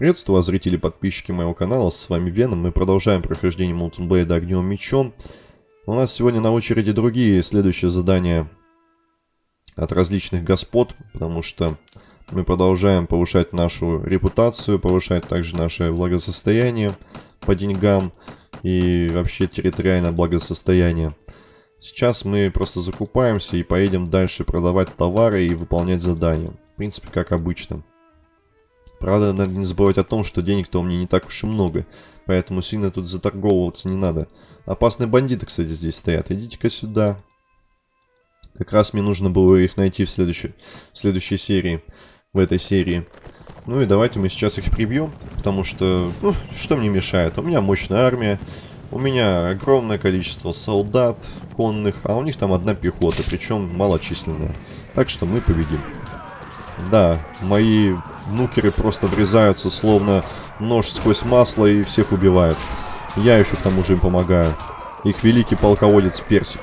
Приветствую вас, зрители и подписчики моего канала, с вами Веном. Мы продолжаем прохождение Blade огнем мечом. У нас сегодня на очереди другие следующие задания от различных господ, потому что мы продолжаем повышать нашу репутацию, повышать также наше благосостояние по деньгам и вообще территориальное благосостояние. Сейчас мы просто закупаемся и поедем дальше продавать товары и выполнять задания. В принципе, как обычно. Правда, надо не забывать о том, что денег-то у меня не так уж и много, поэтому сильно тут заторговываться не надо. Опасные бандиты, кстати, здесь стоят. Идите-ка сюда. Как раз мне нужно было их найти в следующей, в следующей серии, в этой серии. Ну и давайте мы сейчас их прибьем, потому что, ну, что мне мешает? У меня мощная армия, у меня огромное количество солдат конных, а у них там одна пехота, причем малочисленная. Так что мы победим. Да, мои нукеры просто врезаются, словно нож сквозь масло и всех убивают. Я еще к тому же им помогаю. Их великий полководец Персик.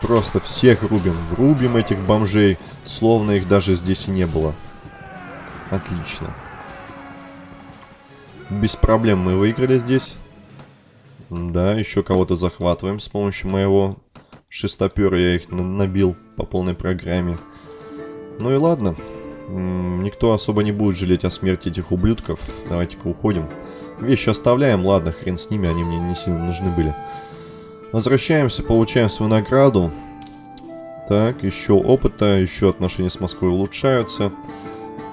Просто всех рубим. Рубим этих бомжей, словно их даже здесь и не было. Отлично. Без проблем мы выиграли здесь. Да, еще кого-то захватываем с помощью моего шестопера. Я их набил по полной программе. Ну и ладно. Никто особо не будет жалеть о смерти этих ублюдков. Давайте-ка уходим. Вещи оставляем, ладно, хрен с ними, они мне не сильно нужны были. Возвращаемся, получаем свою награду. Так, еще опыта, еще отношения с Москвой улучшаются.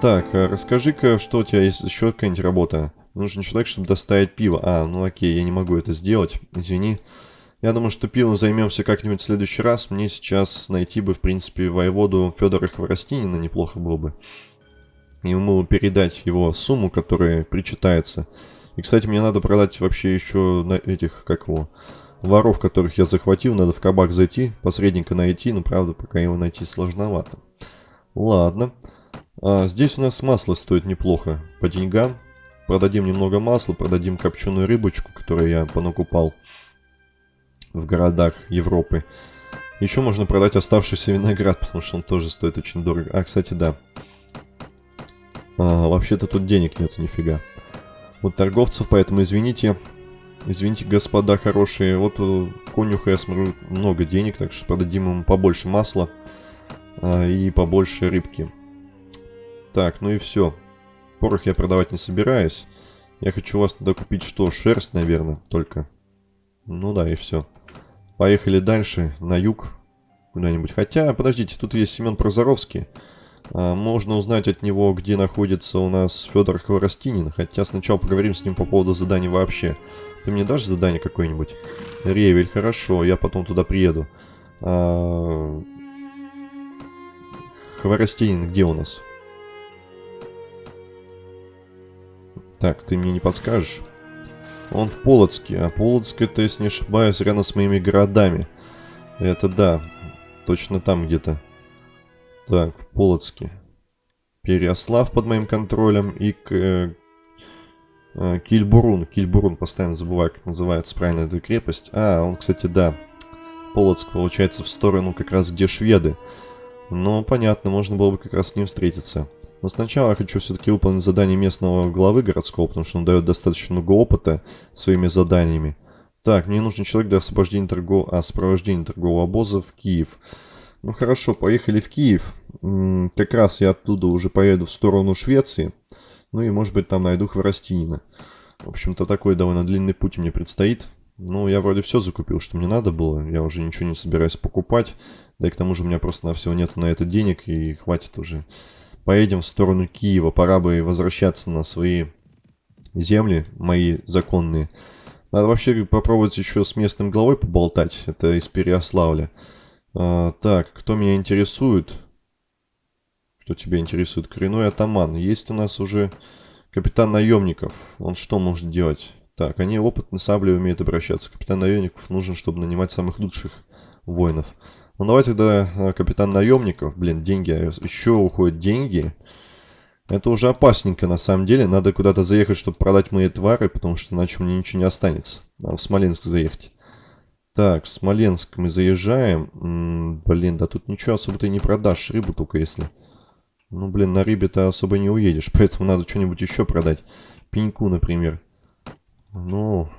Так, а расскажи-ка, что у тебя есть еще какая-нибудь работа? Нужен человек, чтобы доставить пиво. А, ну окей, я не могу это сделать, извини. Я думаю, что пивом займемся как-нибудь в следующий раз. Мне сейчас найти бы, в принципе, воеводу Федора Хворостинина неплохо было бы. Ему передать его сумму, которая причитается. И, кстати, мне надо продать вообще еще на этих, как его, воров, которых я захватил. Надо в кабак зайти, посредника найти, но, правда, пока его найти сложновато. Ладно. А, здесь у нас масло стоит неплохо по деньгам. Продадим немного масла, продадим копченую рыбочку, которую я понакупал в городах Европы. Еще можно продать оставшийся виноград, потому что он тоже стоит очень дорого. А, кстати, да. А, Вообще-то тут денег нету нифига. Вот торговцев, поэтому извините. Извините, господа хорошие. Вот у конюха, я смотрю, много денег, так что продадим ему побольше масла а, и побольше рыбки. Так, ну и все. Порох я продавать не собираюсь. Я хочу у вас тогда купить что? Шерсть, наверное, только. Ну да, и все. Поехали дальше, на юг, куда-нибудь. Хотя, подождите, тут есть Семен Прозоровский. А, можно узнать от него, где находится у нас Федор Хворостинин. Хотя сначала поговорим с ним по поводу заданий вообще. Ты мне дашь задание какое-нибудь? Ревель, хорошо, я потом туда приеду. А... Хворостинин где у нас? Так, ты мне не подскажешь? Он в Полоцке, а Полоцк это, если не ошибаюсь, рядом с моими городами. Это да, точно там где-то. Так, в Полоцке. Переослав под моим контролем и э, э, Кильбурун. Кильбурун, постоянно забываю, как называется правильно эта крепость. А, он, кстати, да. Полоцк, получается, в сторону как раз где шведы. Но, понятно, можно было бы как раз с ним встретиться. Но сначала я хочу все-таки выполнить задание местного главы городского, потому что он дает достаточно много опыта своими заданиями. Так, мне нужен человек для освобождения торгов... а, сопровождения торгового обоза в Киев. Ну хорошо, поехали в Киев. Как раз я оттуда уже поеду в сторону Швеции. Ну и может быть там найду Хворостинина. В общем-то такой довольно длинный путь мне предстоит. Ну, я вроде все закупил, что мне надо было. Я уже ничего не собираюсь покупать. Да и к тому же у меня просто на всего нету на это денег и хватит уже поедем в сторону Киева. Пора бы возвращаться на свои земли, мои законные. Надо вообще попробовать еще с местным главой поболтать. Это из Переославля. А, так, кто меня интересует? Кто тебя интересует? Коренной атаман. Есть у нас уже капитан наемников. Он что может делать? Так, они опытно саблей умеют обращаться. Капитан наемников нужен, чтобы нанимать самых лучших воинов. Ну давай тогда э, капитан наемников. Блин, деньги. А еще уходят деньги. Это уже опасненько на самом деле. Надо куда-то заехать, чтобы продать мои твары, потому что иначе меня ничего не останется. Надо в Смоленск заехать. Так, в Смоленск мы заезжаем. М -м, блин, да тут ничего особо ты не продашь. Рыбу только если... Ну, блин, на рыбе-то особо не уедешь, поэтому надо что-нибудь еще продать. пеньку, например. Ну,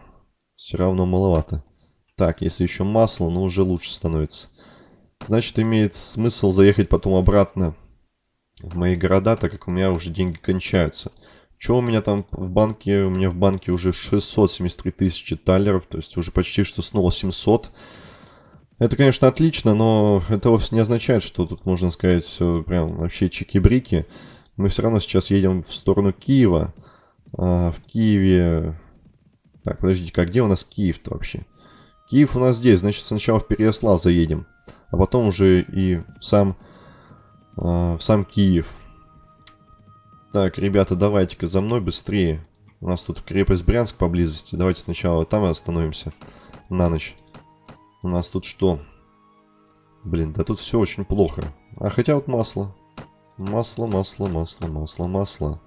все равно маловато. Так, если еще масло, ну уже лучше становится. Значит, имеет смысл заехать потом обратно в мои города, так как у меня уже деньги кончаются. Что у меня там в банке? У меня в банке уже 673 тысячи талеров, то есть уже почти что снова 700. Это, конечно, отлично, но это вовсе не означает, что тут можно сказать все прям вообще чики-брики. Мы все равно сейчас едем в сторону Киева. А в Киеве... Так, подождите, а где у нас Киев-то вообще? Киев у нас здесь, значит сначала в Переяслав заедем. А потом уже и сам, э, в сам Киев. Так, ребята, давайте-ка за мной быстрее. У нас тут крепость Брянск поблизости. Давайте сначала там остановимся на ночь. У нас тут что? Блин, да тут все очень плохо. А хотя вот масло. Масло, масло, масло, масло, масло.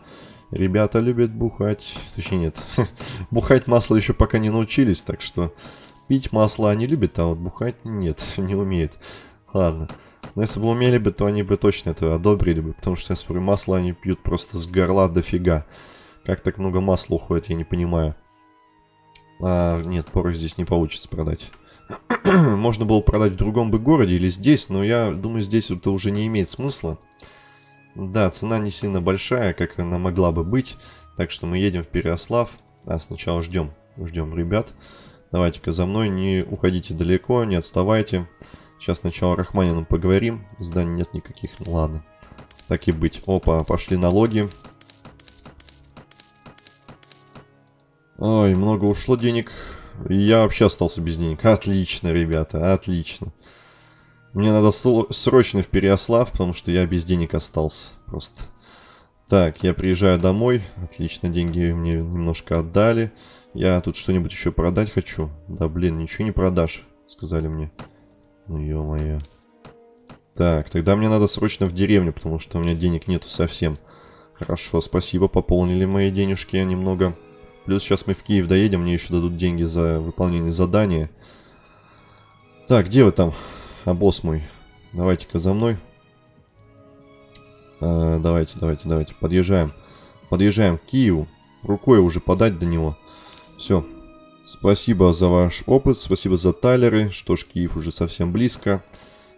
Ребята любят бухать. Точнее, нет. бухать масло еще пока не научились, так что... Пить масло они любят, а вот бухать нет, не умеют. Ладно. Но если бы умели бы, то они бы точно это одобрили бы. Потому что я смотрю, масло они пьют просто с горла дофига. Как так много масла уходит, я не понимаю. А, нет, порох здесь не получится продать. Можно было продать в другом бы городе или здесь, но я думаю, здесь это уже не имеет смысла. Да, цена не сильно большая, как она могла бы быть. Так что мы едем в Переослав. А сначала ждем, ждем ребят. Давайте-ка за мной, не уходите далеко, не отставайте. Сейчас сначала Рахманином поговорим. Зданий нет никаких, ну ладно. Так и быть. Опа, пошли налоги. Ой, много ушло денег. Я вообще остался без денег. Отлично, ребята, отлично. Мне надо срочно в Переослав, потому что я без денег остался. Просто. Так, я приезжаю домой. Отлично, деньги мне немножко отдали. Я тут что-нибудь еще продать хочу. Да блин, ничего не продашь, сказали мне. Ну ё-моё. Так, тогда мне надо срочно в деревню, потому что у меня денег нету совсем. Хорошо, спасибо, пополнили мои денежки немного. Плюс сейчас мы в Киев доедем, мне еще дадут деньги за выполнение задания. Так, где вы там? А босс мой. Давайте-ка за мной. А, давайте, давайте, давайте. Подъезжаем. Подъезжаем к Киеву. Рукой уже подать до него. Все. Спасибо за ваш опыт, спасибо за талеры. Что ж, Киев уже совсем близко.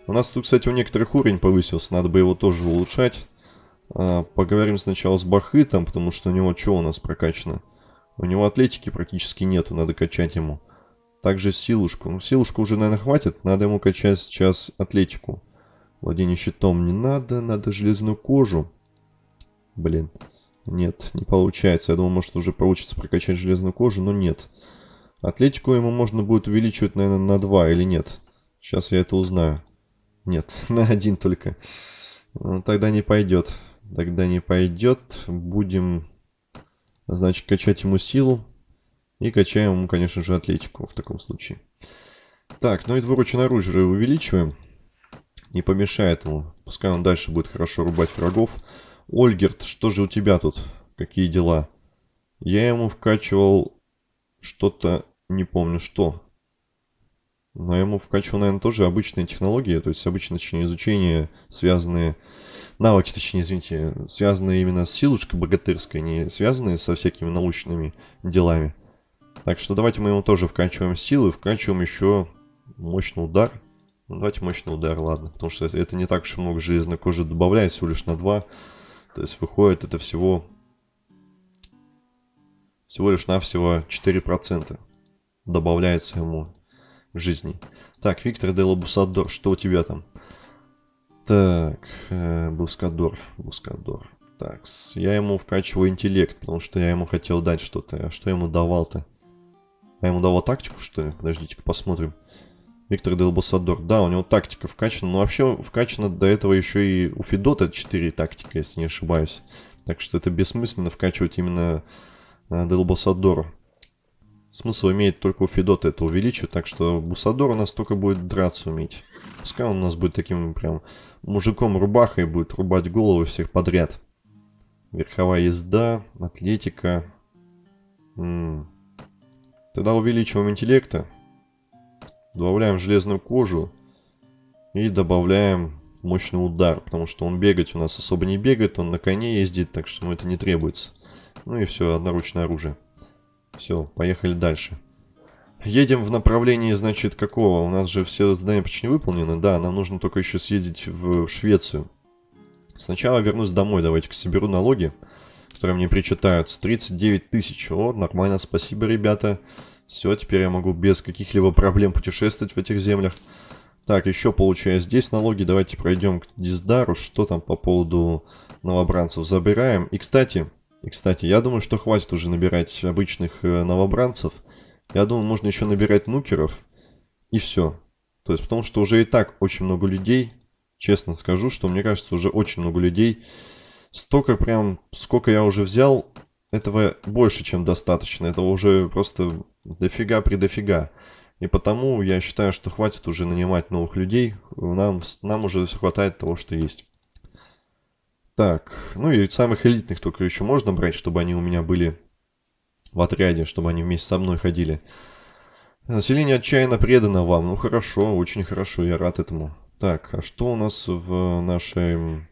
У нас тут, кстати, у некоторых уровень повысился, надо бы его тоже улучшать. А, поговорим сначала с Бахытом, потому что у него что у нас прокачано? У него атлетики практически нету, надо качать ему. Также силушку. Ну, силушку уже, наверное, хватит. Надо ему качать сейчас атлетику. Владение щитом не надо. Надо железную кожу. Блин. Нет, не получается. Я думал, может, уже получится прокачать железную кожу, но нет. Атлетику ему можно будет увеличивать, наверное, на 2 или нет. Сейчас я это узнаю. Нет, на один только. Ну, тогда не пойдет. Тогда не пойдет. Будем, значит, качать ему силу. И качаем ему, конечно же, атлетику в таком случае. Так, ну и двуручное оружие увеличиваем. Не помешает ему. Пускай он дальше будет хорошо рубать врагов. Ольгерт, что же у тебя тут? Какие дела? Я ему вкачивал что-то, не помню что. Но я ему вкачивал, наверное, тоже обычные технологии. То есть обычное, точнее, изучение, связанные... Навыки, точнее, извините, связанные именно с силушкой богатырской, не связанные со всякими научными делами. Так что давайте мы ему тоже вкачиваем силы, вкачиваем еще мощный удар. Ну, давайте мощный удар, ладно. Потому что это, не так уж много железной кожи добавляет, всего лишь на 2. То есть выходит это всего... Всего лишь навсего 4% добавляется ему жизни. Так, Виктор Дело Бусадор, что у тебя там? Так, э, Бускадор, Бускадор. Так, я ему вкачиваю интеллект, потому что я ему хотел дать что-то. А что я ему давал-то? А ему давал тактику, что ли? Подождите-ка, посмотрим. Виктор Делбасадор. Да, у него тактика вкачана. Но вообще вкачана до этого еще и у Федота 4 тактика, если не ошибаюсь. Так что это бессмысленно вкачивать именно э, Делбасадору. Смысл имеет только у Федота это увеличивать. Так что Бусадор у нас только будет драться уметь. Пускай он у нас будет таким прям мужиком-рубахой, будет рубать головы всех подряд. Верховая езда, атлетика. М -м. Тогда увеличиваем интеллекта. Добавляем железную кожу. И добавляем мощный удар. Потому что он бегать у нас особо не бегает. Он на коне ездит, так что ему это не требуется. Ну и все, одноручное оружие. Все, поехали дальше. Едем в направлении, значит, какого? У нас же все задания почти не выполнены. Да, нам нужно только еще съездить в Швецию. Сначала вернусь домой, давайте-ка соберу налоги, которые мне причитаются. 39 тысяч. О, нормально, спасибо, ребята. Все, теперь я могу без каких-либо проблем путешествовать в этих землях. Так, еще получаю здесь налоги. Давайте пройдем к Диздару. Что там по поводу новобранцев забираем. И, кстати, и, кстати, я думаю, что хватит уже набирать обычных э, новобранцев. Я думаю, можно еще набирать нукеров. И все. То есть, потому что уже и так очень много людей. Честно скажу, что мне кажется, уже очень много людей. Столько прям, сколько я уже взял, этого больше, чем достаточно. Это уже просто дофига при дофига. И потому я считаю, что хватит уже нанимать новых людей. Нам, нам уже хватает того, что есть. Так, ну и самых элитных только еще можно брать, чтобы они у меня были в отряде, чтобы они вместе со мной ходили. Население отчаянно предано вам. Ну хорошо, очень хорошо, я рад этому. Так, а что у нас в нашей...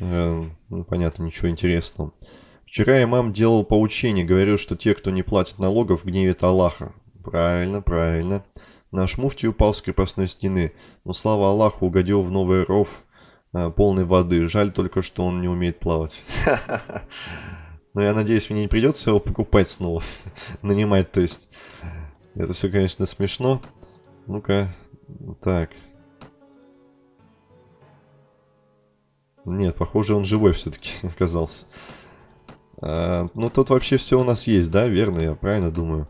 Э, ну, понятно, ничего интересного. Вчера имам делал поучение, говорил, что те, кто не платит налогов, гневит Аллаха. Правильно, правильно. Наш муфти упал с крепостной стены, но слава Аллаху угодил в новый ров э, полной воды. Жаль только, что он не умеет плавать. Но я надеюсь, мне не придется его покупать снова. Нанимать, то есть. Это все, конечно, смешно. Ну-ка. Так. Нет, похоже, он живой все-таки оказался. А, ну, тут вообще все у нас есть, да? Верно, я правильно думаю.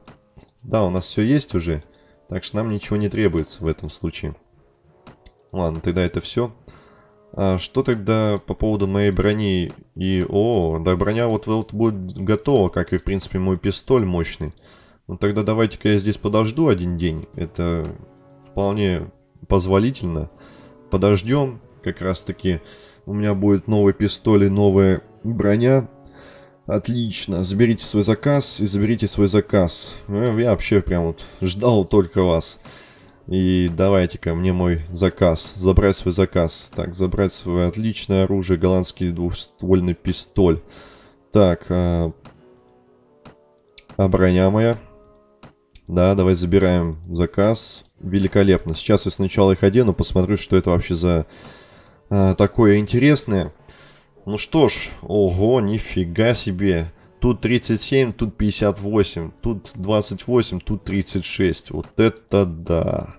Да, у нас все есть уже. Так что нам ничего не требуется в этом случае. Ладно, тогда это все. А что тогда по поводу моей брони и... О, да, броня вот, вот будет готова, как и, в принципе, мой пистоль мощный. Ну, тогда давайте-ка я здесь подожду один день. Это вполне позволительно. Подождем. Как раз-таки у меня будет новый пистоль и новая броня. Отлично. Заберите свой заказ и заберите свой заказ. Ну, я вообще прям вот ждал только вас. И давайте-ка мне мой заказ. Забрать свой заказ. Так, забрать свое отличное оружие. Голландский двухствольный пистоль. Так. А, а броня моя? Да, давай забираем заказ. Великолепно. Сейчас я сначала их одену, посмотрю, что это вообще за а, такое интересное. Ну что ж, ого, нифига себе. Тут 37, тут 58, тут 28, тут 36. Вот это да.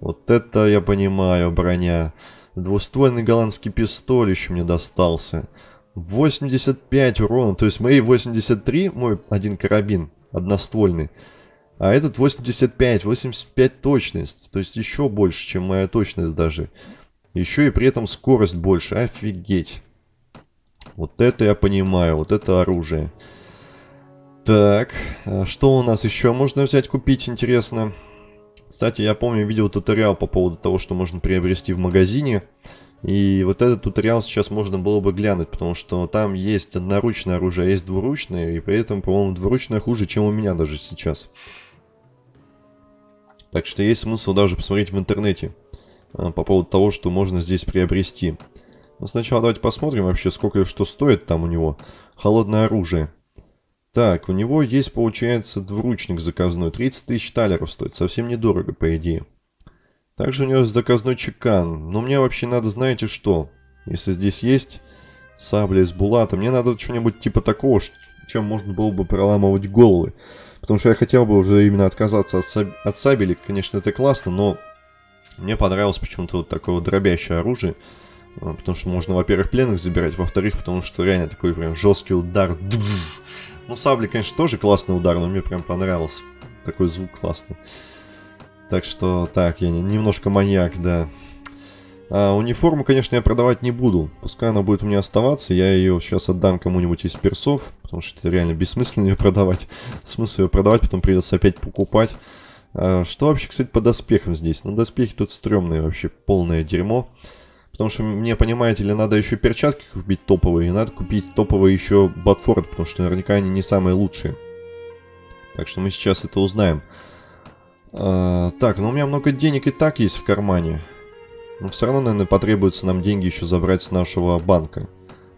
Вот это я понимаю, броня. Двуствольный голландский пистоль еще мне достался. 85 урона, то есть мои 83, мой один карабин, одноствольный. А этот 85, 85 точность, то есть еще больше, чем моя точность даже. Еще и при этом скорость больше, офигеть. Вот это я понимаю, вот это оружие. Так, а что у нас еще можно взять, купить, интересно? Кстати, я помню, видел туториал по поводу того, что можно приобрести в магазине. И вот этот туториал сейчас можно было бы глянуть, потому что там есть одноручное оружие, а есть двуручное, и при этом, по-моему, двуручное хуже, чем у меня даже сейчас. Так что есть смысл даже посмотреть в интернете а, по поводу того, что можно здесь приобрести. Но сначала давайте посмотрим вообще, сколько что стоит там у него. Холодное оружие. Так, у него есть, получается, двуручник заказной. 30 тысяч талеров стоит. Совсем недорого, по идее. Также у него есть заказной чекан. Но мне вообще надо, знаете что? Если здесь есть сабля из булата, мне надо что-нибудь типа такого, чем можно было бы проламывать головы. Потому что я хотел бы уже именно отказаться от, саб... от сабели. Конечно, это классно, но мне понравилось почему-то вот такое вот дробящее оружие. А, потому что можно, во-первых, пленных забирать, во-вторых, потому что реально такой прям жесткий удар. Ну, сабли, конечно, тоже классный удар, но мне прям понравился. Такой звук классный. Так что, так, я немножко маньяк, да. А, униформу, конечно, я продавать не буду. Пускай она будет у меня оставаться. Я ее сейчас отдам кому-нибудь из персов. Потому что это реально бессмысленно ее продавать. Смысл ее продавать, потом придется опять покупать. А, что вообще, кстати, по доспехам здесь? Ну, доспехи тут стрёмные вообще, полное дерьмо. Потому что мне, понимаете ли, надо еще перчатки купить топовые. И надо купить топовые еще Батфорд, потому что наверняка они не самые лучшие. Так что мы сейчас это узнаем. А, так, ну у меня много денег и так есть в кармане. Но все равно, наверное, потребуется нам деньги еще забрать с нашего банка.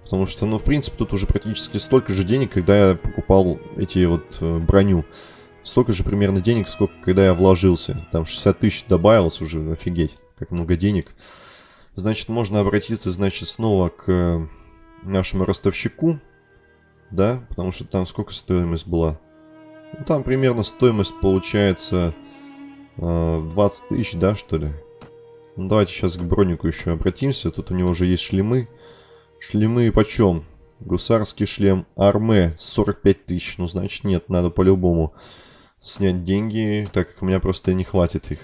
Потому что, ну, в принципе, тут уже практически столько же денег, когда я покупал эти вот э, броню. Столько же примерно денег, сколько, когда я вложился. Там 60 тысяч добавилось уже, офигеть, как много денег. Значит, можно обратиться, значит, снова к э, нашему ростовщику. Да, потому что там сколько стоимость была? Ну, там примерно стоимость получается э, 20 тысяч, да, что ли? Ну, давайте сейчас к бронику еще обратимся. Тут у него уже есть шлемы. Шлемы почем? Гусарский шлем Арме 45 тысяч. Ну, значит, нет, надо по-любому снять деньги, так как у меня просто не хватит их.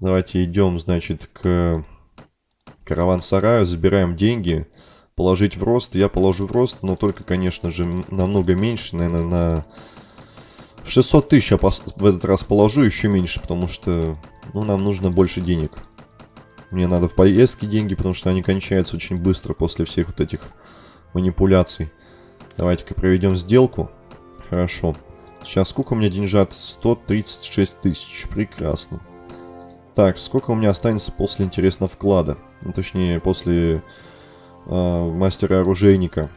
Давайте идем, значит, к караван-сараю, забираем деньги. Положить в рост. Я положу в рост, но только, конечно же, намного меньше, наверное, на 600 тысяч я в этот раз положу, еще меньше, потому что, ну, нам нужно больше денег. Мне надо в поездке деньги, потому что они кончаются очень быстро после всех вот этих манипуляций. Давайте-ка проведем сделку. Хорошо. Сейчас сколько у меня деньжат? 136 тысяч. Прекрасно. Так, сколько у меня останется после, интересно, вклада? Ну, точнее, после э, мастера-оружейника.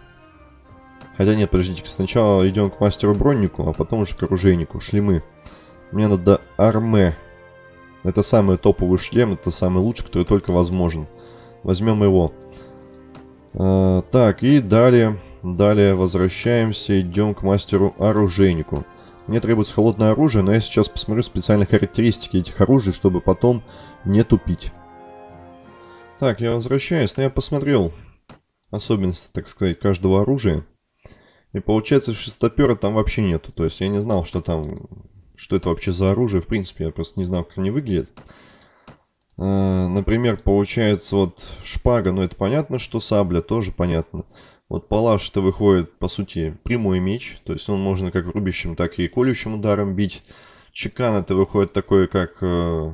Хотя нет, подождите, сначала идем к мастеру-броннику, а потом уже к оружейнику. Шлемы. Мне надо арме. Это самый топовый шлем, это самый лучший, который только возможен. Возьмем его. А, так, и далее, далее возвращаемся, идем к мастеру-оружейнику. Мне требуется холодное оружие, но я сейчас посмотрю специальные характеристики этих оружий, чтобы потом не тупить. Так, я возвращаюсь, но я посмотрел особенности, так сказать, каждого оружия. И получается, шестопера там вообще нету. То есть я не знал, что там что это вообще за оружие. В принципе, я просто не знал, как они выглядят. А, например, получается вот шпага, ну это понятно, что сабля, тоже понятно. Вот палаш-то выходит, по сути, прямой меч. То есть он можно как рубящим, так и колющим ударом бить. Чекан это выходит такой, как... Э,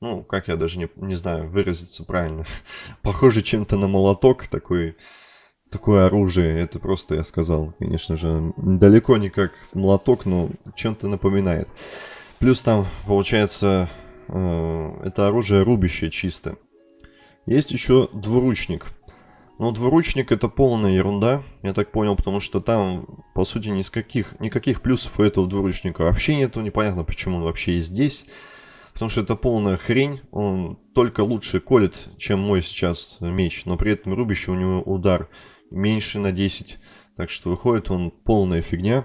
ну, как я даже не, не знаю выразиться правильно. Похоже чем-то на молоток, такой такое оружие. Это просто, я сказал, конечно же, далеко не как молоток, но чем-то напоминает. Плюс там, получается, э, это оружие рубящее чисто. Есть еще двуручник. Но двуручник это полная ерунда, я так понял, потому что там, по сути, никаких, никаких плюсов у этого двуручника вообще нету. Непонятно, почему он вообще есть здесь. Потому что это полная хрень, он только лучше колет, чем мой сейчас меч, но при этом рубящий у него удар меньше на 10. Так что выходит он полная фигня.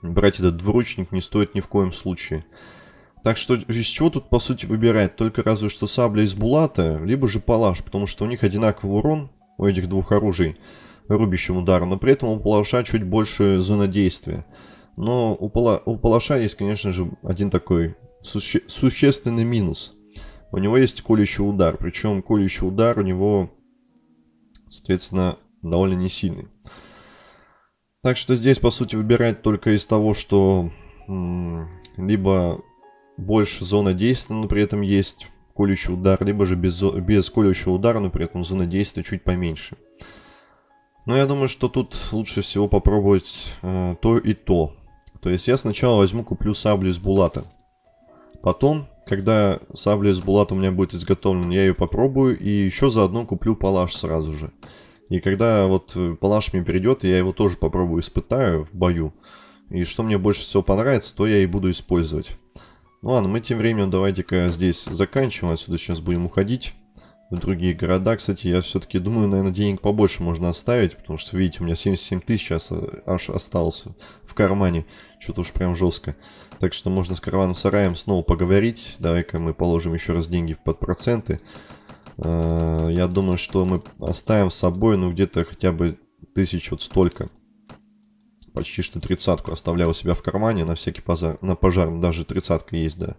Брать этот двуручник не стоит ни в коем случае. Так что из чего тут по сути выбирать? Только разве что сабля из булата, либо же палаш, потому что у них одинаковый урон у этих двух оружий рубящим ударом, но при этом у палаша чуть больше зона действия. Но у, пала, у палаша есть, конечно же, один такой суще, существенный минус. У него есть колющий удар, причем колющий удар у него, соответственно, довольно не сильный. Так что здесь, по сути, выбирать только из того, что либо больше зона действия, но при этом есть колющий удар, либо же без, без колющего удара, но при этом зона действия чуть поменьше. Но я думаю, что тут лучше всего попробовать э, то и то. То есть я сначала возьму, куплю саблю из булата. Потом, когда сабля из булата у меня будет изготовлена, я ее попробую и еще заодно куплю палаш сразу же. И когда вот э, палаш мне перейдет, я его тоже попробую испытаю в бою. И что мне больше всего понравится, то я и буду использовать. Ну ладно, мы тем временем давайте-ка здесь заканчиваем. Отсюда сейчас будем уходить в другие города. Кстати, я все-таки думаю, наверное, денег побольше можно оставить. Потому что, видите, у меня 77 тысяч аж осталось в кармане. Что-то уж прям жестко. Так что можно с караваном сараем снова поговорить. Давай-ка мы положим еще раз деньги под проценты. Э, я думаю, что мы оставим с собой, ну, где-то хотя бы тысяч вот столько. Почти что тридцатку оставляю у себя в кармане на всякий пожар. На пожар даже тридцатка есть, да.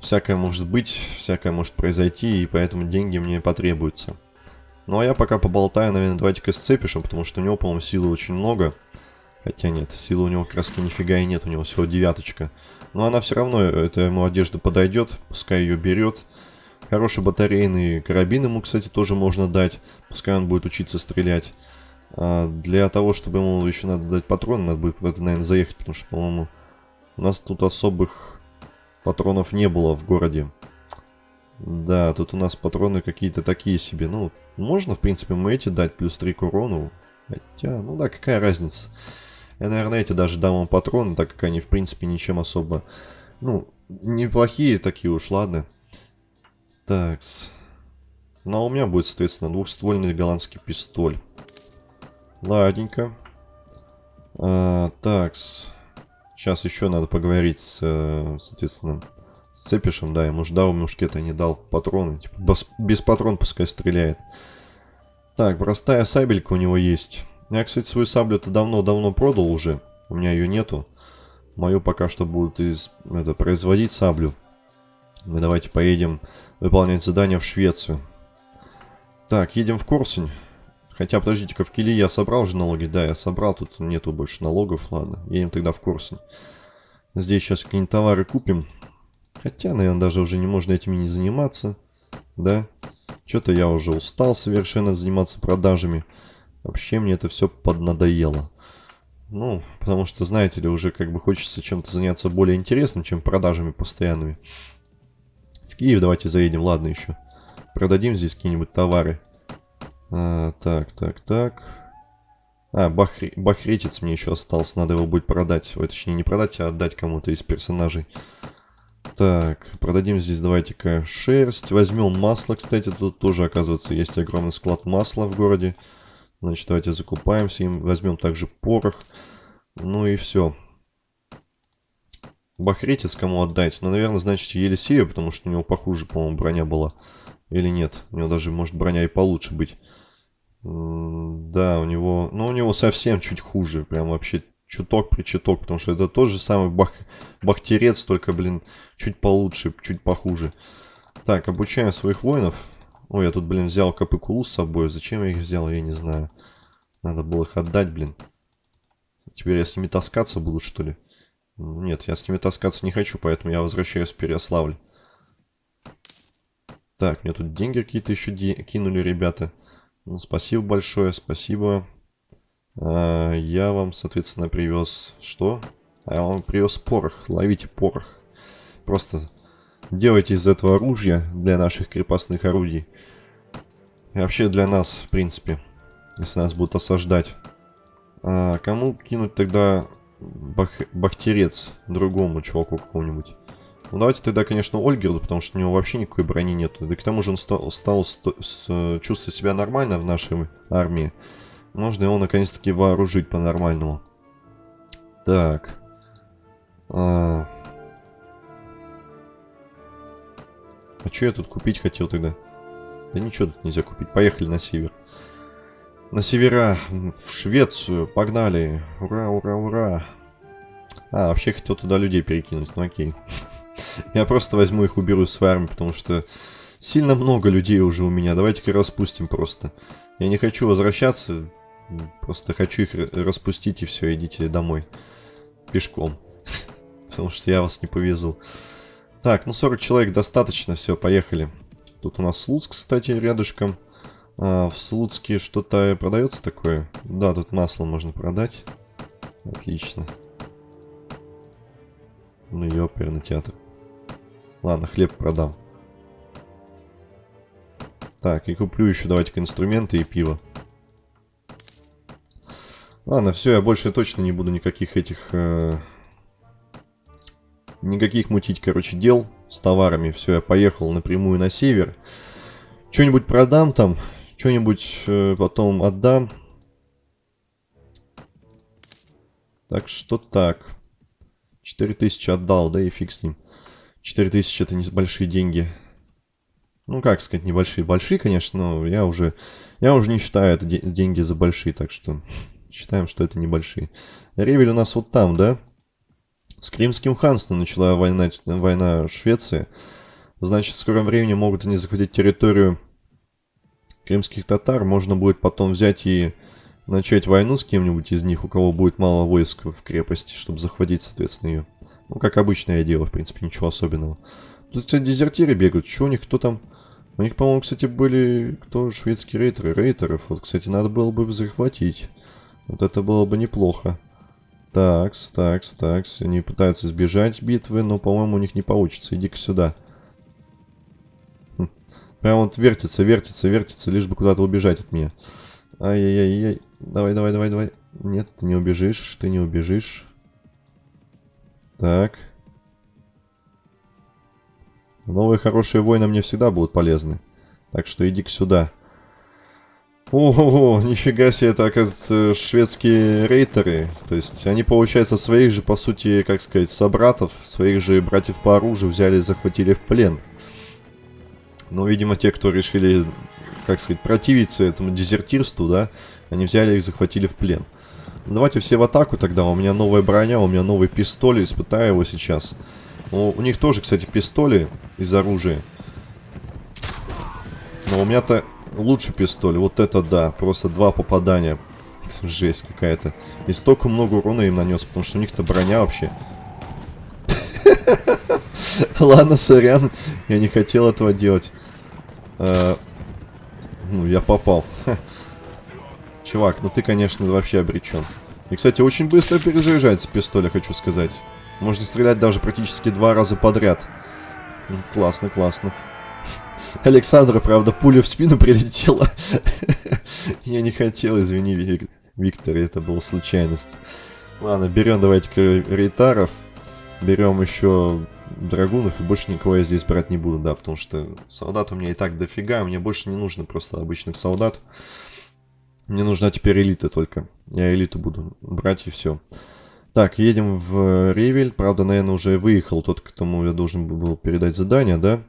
Всякое может быть, всякое может произойти, и поэтому деньги мне потребуются. Ну, а я пока поболтаю, наверное, давайте-ка с потому что у него, по-моему, силы очень много. Хотя нет, силы у него краски нифига и нет, у него всего девяточка. Но она все равно, эта ему одежда подойдет, пускай ее берет. Хороший батарейный карабин ему, кстати, тоже можно дать. Пускай он будет учиться стрелять. А для того, чтобы ему еще надо дать патроны, надо будет это, наверное, заехать, потому что, по-моему, у нас тут особых патронов не было в городе. Да, тут у нас патроны какие-то такие себе. Ну, можно, в принципе, мы эти дать, плюс 3 к урону. Хотя, ну да, какая разница. Я, наверное, эти даже дам вам патроны, так как они, в принципе, ничем особо... Ну, неплохие такие уж, ладно. Такс. Ну, а у меня будет, соответственно, двухствольный голландский пистоль. Ладненько. А, такс. Сейчас еще надо поговорить с, э, соответственно, с Цепишем. Да, ему ждал мушкета, не дал патроны. Типа, без, без патрон пускай стреляет. Так, простая сабелька у него есть. Я, кстати, свою саблю-то давно-давно продал уже. У меня ее нету. Мою пока что будут из, это, производить саблю. Мы давайте поедем выполнять задание в Швецию. Так, едем в Корсунь. Хотя, подождите-ка, в Кили я собрал же налоги? Да, я собрал, тут нету больше налогов, ладно. Едем тогда в Корсунь. Здесь сейчас какие-нибудь товары купим. Хотя, наверное, даже уже не можно этими не заниматься. Да? Что-то я уже устал совершенно заниматься продажами. Вообще мне это все поднадоело. Ну, потому что, знаете ли, уже как бы хочется чем-то заняться более интересным, чем продажами постоянными. В Киев давайте заедем, ладно еще. Продадим здесь какие-нибудь товары. А, так, так, так. А, бахри... бахретец мне еще остался. Надо его будет продать. Ой, точнее, не продать, а отдать кому-то из персонажей. Так, продадим здесь, давайте-ка, шерсть. Возьмем масло, кстати. Тут тоже, оказывается, есть огромный склад масла в городе. Значит, давайте закупаемся им. Возьмем также порох. Ну и все. Бахретец кому отдать? Ну, наверное, значит, Елисею, потому что у него похуже, по-моему, броня была. Или нет? У него даже может броня и получше быть. Да, у него... Ну, у него совсем чуть хуже. Прям вообще чуток при чуток. Потому что это тот же самый бах... бахтерец, только, блин, чуть получше, чуть похуже. Так, обучаем своих воинов. Ой, я тут, блин, взял капыкулу с собой. Зачем я их взял, я не знаю. Надо было их отдать, блин. Теперь я с ними таскаться буду, что ли? Нет, я с ними таскаться не хочу, поэтому я возвращаюсь в Переославль. Так, мне тут деньги какие-то еще кинули ребята. Ну, спасибо большое, спасибо. А, я вам, соответственно, привез... Что? А я вам привез порох. Ловите порох. Просто делайте из этого оружия для наших крепостных орудий. И вообще для нас, в принципе, если нас будут осаждать. А, кому кинуть тогда бах... бахтерец другому чуваку какому-нибудь? Ну, давайте тогда, конечно, Ольгерду, потому что у него вообще никакой брони нету. Да к тому же он стал, стал с, чувствовать себя нормально в нашей армии. Можно его, наконец-таки, вооружить по-нормальному. Так. А... а что я тут купить хотел тогда? Да ничего тут нельзя купить. Поехали на север. На севера, в Швецию. Погнали. Ура, ура, ура. А, вообще хотел туда людей перекинуть. Ну окей. Я просто возьму их, уберу своей армии, потому что сильно много людей уже у меня. Давайте-ка распустим просто. Я не хочу возвращаться, просто хочу их распустить и все, идите домой. Пешком. Потому что я вас не повезу. Так, ну 40 человек достаточно, все, поехали. Тут у нас Слуцк, кстати, рядышком. А, в Слуцке что-то продается такое? Да, тут масло можно продать. Отлично. Ну и оперный театр. Ладно, хлеб продам. Так, и куплю еще, давайте-ка, инструменты и пиво. Ладно, все, я больше точно не буду никаких этих... Э, никаких мутить, короче, дел с товарами. Все, я поехал напрямую на север. Что-нибудь продам там, что-нибудь э, потом отдам. Так что так. 4000 отдал, да и фиг с ним. 4000 это небольшие деньги. Ну, как сказать, небольшие. Большие, конечно, но я уже, я уже не считаю это деньги за большие, так что считаем, что это небольшие. Ревель у нас вот там, да? С Кримским ханством начала война, война Швеции. Значит, в скором времени могут они захватить территорию крымских татар. Можно будет потом взять и начать войну с кем-нибудь из них, у кого будет мало войск в крепости, чтобы захватить, соответственно, ее. Ну, как обычное дело, в принципе, ничего особенного. Тут, кстати, дезертиры бегают. Что у них, кто там? У них, по-моему, кстати, были... Кто? Шведские рейтеры. Рейтеров. Вот, кстати, надо было бы захватить. Вот это было бы неплохо. Такс, такс, такс. Они пытаются сбежать битвы, но, по-моему, у них не получится. Иди-ка сюда. Прям вот вертится, вертится, вертится, лишь бы куда-то убежать от меня. Ай-яй-яй-яй. Давай, давай, давай, давай. Нет, ты не убежишь, ты не убежишь. Так. Новые хорошие войны мне всегда будут полезны. Так что иди-ка сюда. Ого, нифига себе, это, оказывается, шведские рейтеры. То есть, они, получается, своих же, по сути, как сказать, собратов, своих же братьев по оружию взяли и захватили в плен. Но, видимо, те, кто решили, как сказать, противиться этому дезертирству, да, они взяли их, захватили в плен. Давайте все в атаку тогда. У меня новая броня, у меня новый пистоль, испытаю его сейчас. Ну, у них тоже, кстати, пистоли из оружия. Но у меня-то лучше пистоль. Вот это да, просто два попадания. Жесть какая-то. И столько много урона им нанес, потому что у них-то броня вообще. Ладно, сорян, я не хотел этого делать. Э, ну, я попал. Чувак, ну ты, конечно, вообще обречен. И, кстати, очень быстро перезаряжается пистоль, хочу сказать. Можно стрелять даже практически два раза подряд. Ну, классно, классно. Александра, правда, пуля в спину прилетела. Я не хотел, извини, Виктор, это была случайность. Ладно, берем давайте-ка рейтаров. Берем еще драгунов, и больше никого я здесь брать не буду, да, потому что солдат у меня и так дофига, мне больше не нужно просто обычных солдат. Мне нужна теперь элита только. Я элиту буду брать и все. Так, едем в Ревель. Правда, наверное, уже выехал тот, кому я должен был передать задание, да?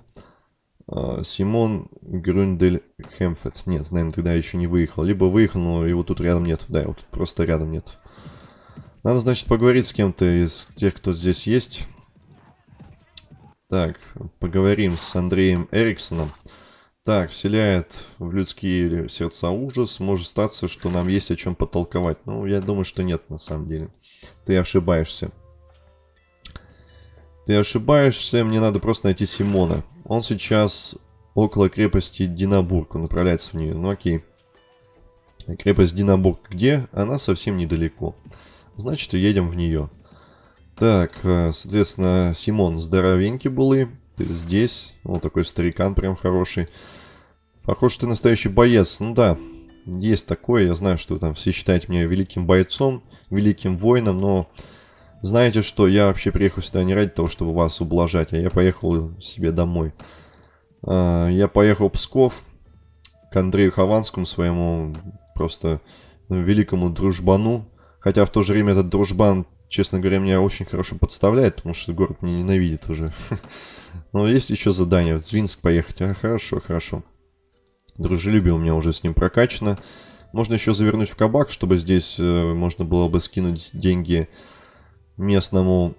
А, Симон Грюндель Хемфет. Нет, наверное, тогда еще не выехал. Либо выехал, но его тут рядом нет. Да, его тут просто рядом нет. Надо, значит, поговорить с кем-то из тех, кто здесь есть. Так, поговорим с Андреем Эриксоном. Так, вселяет в людские сердца ужас. Может статься, что нам есть о чем потолковать. Ну, я думаю, что нет, на самом деле. Ты ошибаешься. Ты ошибаешься, мне надо просто найти Симона. Он сейчас около крепости Динабург, он направляется в нее. Ну окей. Крепость Динабург где? Она совсем недалеко. Значит, едем в нее. Так, э, соответственно, Симон здоровенький был и ты здесь. Вот такой старикан прям хороший. Похож, ты настоящий боец. Ну да, есть такое. Я знаю, что вы там все считаете меня великим бойцом, великим воином, но знаете что, я вообще приехал сюда не ради того, чтобы вас ублажать, а я поехал себе домой. А, я поехал в Псков к Андрею Хованскому, своему просто великому дружбану. Хотя в то же время этот дружбан честно говоря, меня очень хорошо подставляет, потому что город меня ненавидит уже. Но есть еще задание, в Звинск поехать. А, хорошо, хорошо. Дружелюбие у меня уже с ним прокачано. Можно еще завернуть в кабак, чтобы здесь э, можно было бы скинуть деньги местному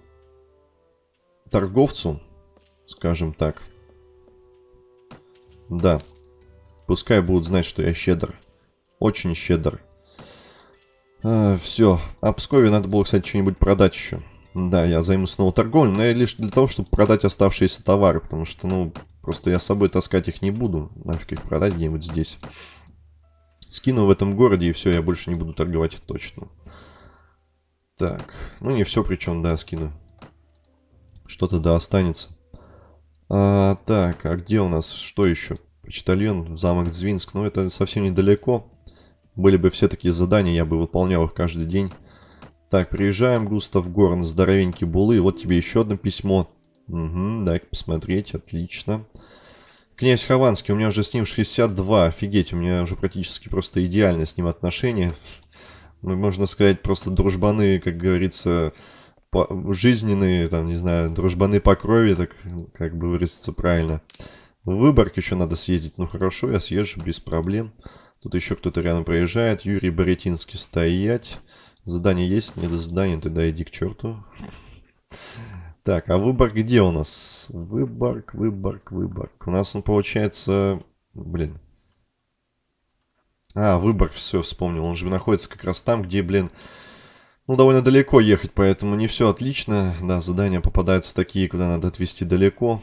торговцу, скажем так. Да. Пускай будут знать, что я щедр. Очень щедр. А, все. А Пскове надо было, кстати, что-нибудь продать еще. Да, я займусь снова торговлей, но лишь для того, чтобы продать оставшиеся товары, потому что, ну, просто я с собой таскать их не буду. Нафиг их продать где-нибудь здесь. Скину в этом городе, и все, я больше не буду торговать точно. Так, ну не все причем, да, скину. Что-то да останется. А, так, а где у нас, что еще? Почтальон, замок Звинск, ну это совсем недалеко. Были бы все такие задания, я бы выполнял их каждый день. Так, приезжаем, Густав Горн, здоровенький булы. Вот тебе еще одно письмо. Угу, дай посмотреть, отлично. Князь Хованский, у меня уже с ним 62, офигеть, у меня уже практически просто идеально с ним отношения. Ну, можно сказать, просто дружбаны, как говорится, по жизненные, там, не знаю, дружбаны по крови, так как бы выразиться правильно. В Выборг еще надо съездить, ну хорошо, я съезжу без проблем. Тут еще кто-то рядом проезжает. Юрий Боретинский стоять. Задание есть? Нет задания, тогда иди к черту. Так, а выбор где у нас? Выборг, выборг, выборг. У нас он получается... Блин. А, выборг, все, вспомнил. Он же находится как раз там, где, блин... Ну, довольно далеко ехать, поэтому не все отлично. Да, задания попадаются такие, куда надо отвезти далеко.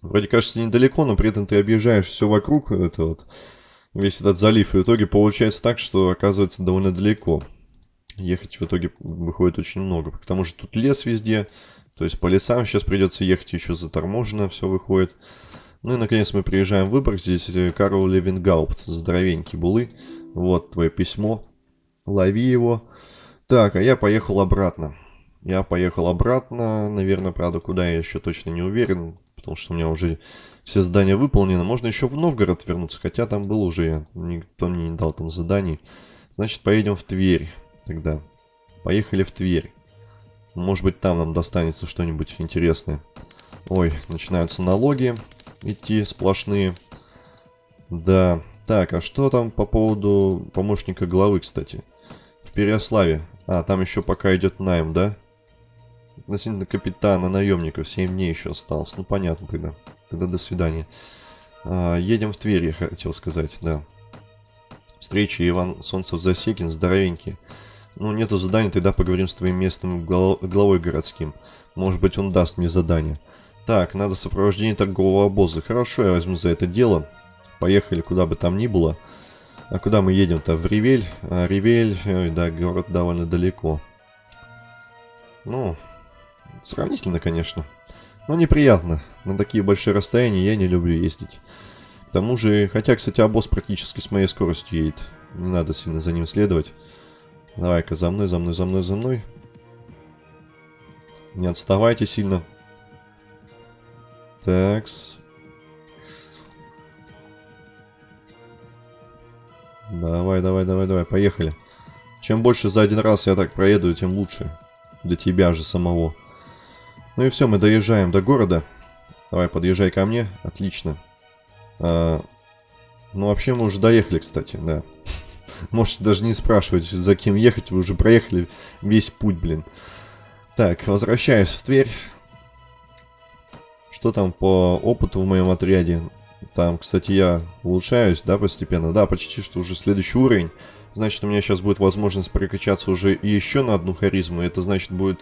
Вроде кажется недалеко, но при этом ты объезжаешь все вокруг. Это вот весь этот залив. И в итоге получается так, что оказывается довольно далеко. Ехать в итоге выходит очень много. К тому же тут лес везде. То есть по лесам сейчас придется ехать еще заторможенно, все выходит. Ну и наконец мы приезжаем в Выборг. Здесь э, Карл Левингаупт, здоровенький булы. Вот твое письмо. Лови его. Так, а я поехал обратно. Я поехал обратно. Наверное, правда, куда я еще точно не уверен. Потому что у меня уже все задания выполнены. Можно еще в Новгород вернуться. Хотя там был уже. Никто мне не дал там заданий. Значит, поедем в Тверь тогда. Поехали в Тверь. Может быть, там нам достанется что-нибудь интересное. Ой, начинаются налоги идти сплошные. Да. Так, а что там по поводу помощника главы, кстати? В Переославе. А, там еще пока идет найм, да? Относительно капитана, наемников. 7 дней еще осталось. Ну, понятно тогда. Тогда до свидания. А, едем в Тверь, я хотел сказать, да. Встреча Иван Солнцев-Засекин, здоровенький. Ну, нету задания, тогда поговорим с твоим местным главой городским. Может быть, он даст мне задание. Так, надо сопровождение торгового обоза. Хорошо, я возьму за это дело. Поехали, куда бы там ни было. А куда мы едем-то? В Ревель? А, Ревель, ой, да, город довольно далеко. Ну, сравнительно, конечно. Но неприятно. На такие большие расстояния я не люблю ездить. К тому же, хотя, кстати, обоз практически с моей скоростью едет. Не надо сильно за ним следовать. Давай-ка за мной, за мной, за мной, за мной. Не отставайте сильно. Такс. Давай, давай, давай, давай, поехали. Чем больше за один раз я так проеду, тем лучше. Для тебя же самого. Ну и все, мы доезжаем до города. Давай, подъезжай ко мне. Отлично. А, ну, вообще мы уже доехали, кстати, да. Можете даже не спрашивать, за кем ехать. Вы уже проехали весь путь, блин. Так, возвращаюсь в Тверь. Что там по опыту в моем отряде? Там, кстати, я улучшаюсь, да, постепенно? Да, почти что уже следующий уровень. Значит, у меня сейчас будет возможность прокачаться уже еще на одну харизму. Это значит будет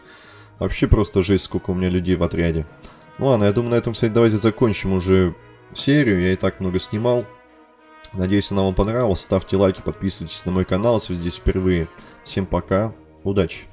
вообще просто жесть, сколько у меня людей в отряде. Ну ладно, я думаю, на этом, кстати, давайте закончим уже серию. Я и так много снимал. Надеюсь, она вам понравилась. Ставьте лайки, подписывайтесь на мой канал, если вы здесь впервые. Всем пока, удачи!